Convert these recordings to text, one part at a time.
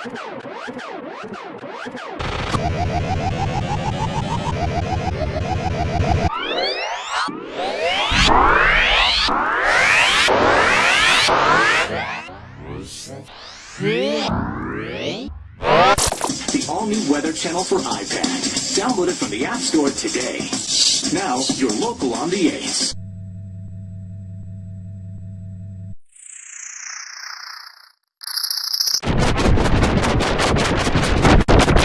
The all-new Weather Channel for iPad. Download it from the App Store today. Now, you're local on the 8s.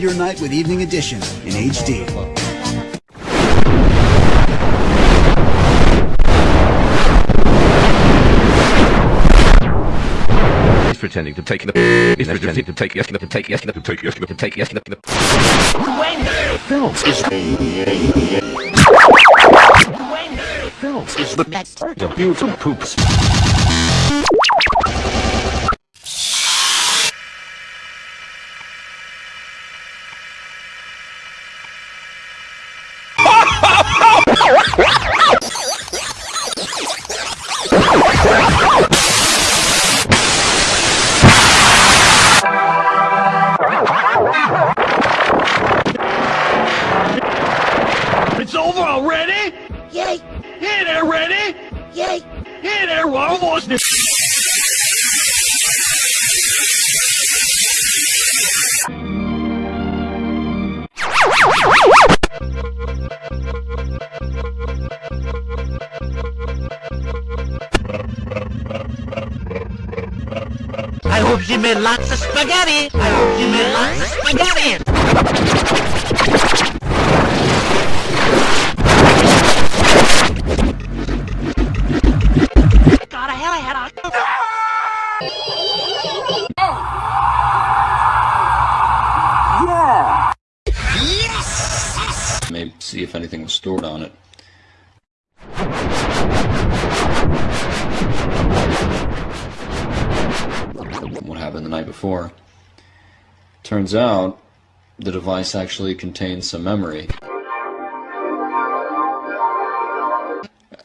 Spend your night with Evening Edition in HD. pretending to take the is pretending to take the take the take the take the take the when Phelps is when Phelps is the best of beautiful poops Yay! Hey there, ready. Yay! Hey there, almost I hope you made lots of spaghetti! I hope you made lots of spaghetti! see if anything was stored on it. What happened the night before. Turns out the device actually contains some memory.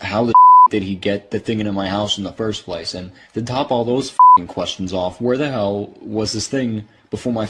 How the did he get the thing into my house in the first place? And to top all those questions off, where the hell was this thing before my